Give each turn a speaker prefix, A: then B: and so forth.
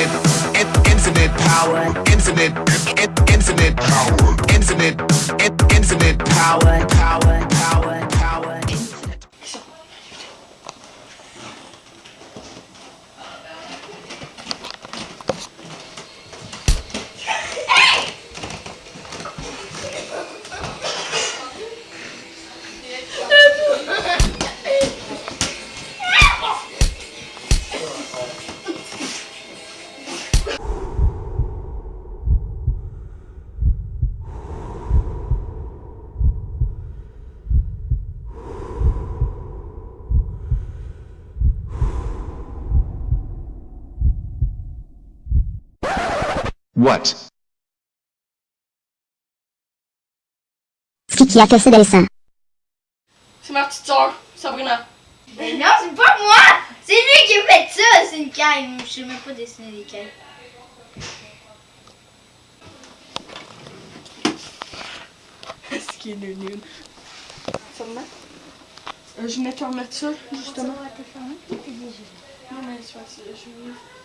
A: infinite, in- infinite power, infinite, in- infinite power, infinite, in- infinite power, power,
B: What?
C: Ce qui a cassé Delsa.
D: C'est ma petite soeur, Sabrina.
E: Mais non, c'est pas moi! C'est lui qui a fait ça! C'est une caille. Je sais même pas dessiner des cailles.
D: Ce qui est nul nul. Ça me met? Euh, je venais te remettre ça, justement. Non, mais je vais- Ah!